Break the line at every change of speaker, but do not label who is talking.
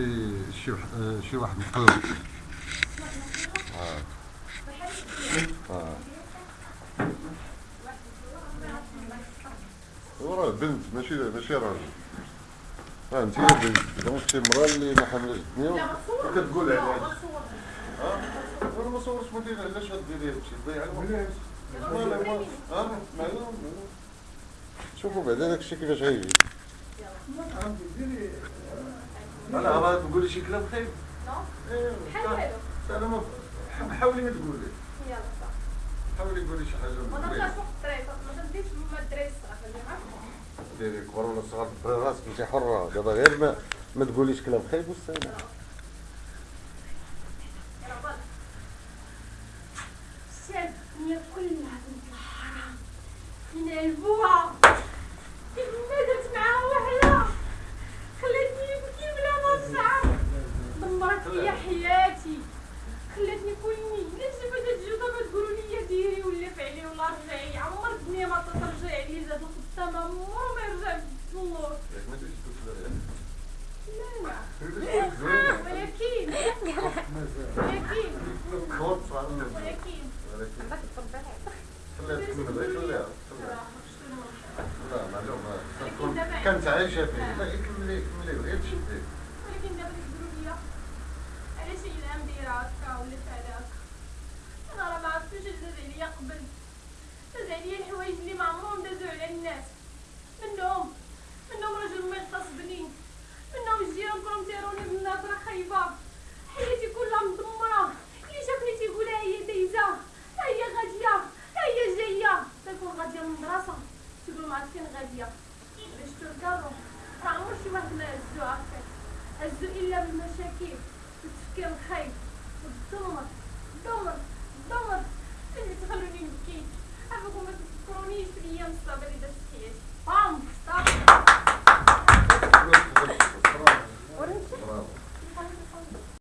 شي شي آه، شي واحد مقلق آه. آه هو راه بنت ماشي ماشي راجل آه انت يا بنت دونك شي مرا اللي ما حملش الدنيا وكتقول عليها آه أنا ما صورتش ما دير علاش غديري هادشي تضيع الوقت شوفوا بعدا داكشي كيفاش غيجي.
أنا راه تقولي شي كلام خايب
إيه،
بحال
أنا ما حاولي ما تقولي.
يلا صافي
حاولي قولي شي حاجة
ما
مزيانة.
تبقاش واحد الطريقة ما تبديش بما الدراري الصغار
ديري كبر ولا صغار راسك انت حرة. دابا غير ما ما تقوليش كلام خايب والسلام
الدنيا كلها بنت الحرام فين عجبوها كيف ما درت معاها وحده خلاتني نبكي بلا ما نشعر دمرت ليا حياتي خلاتني كلني علاش دابا جات جوده ما تقولوا لي ديري ولا فعلي ولا رجعي عمر الدنيا ما ترجع لي زاد
ياك ما تجيش تقول
لا لا ولكن ولكن ولكن
ولكن خليها. لا
ولكن دابا
كانت عايشه فيه لا كملي كملي غير تشدي
ولكن دابا كتقولوا لي علاش هي ندير هكا ولا فعل هكا أنا راه ما عرفتش داز عليا قبل داز عليا الحوايج اللي ما عمرهم دازو على الناس منهم منهم راجل ما يغتصبني منهم الجيران كلهم تيروني بالنظره خايبه حياتي كلها مدمره اللي شافني تيقول ها هي دايزه ها هي غادية. ها هي جاية تكون غادية للمدرسه تقول ما عرفت فين غادية. باش تركارو راه عمر شي واحد ما هزو هكاك هزو إلا بالمشاكل. والتفكير الخايب. والدمر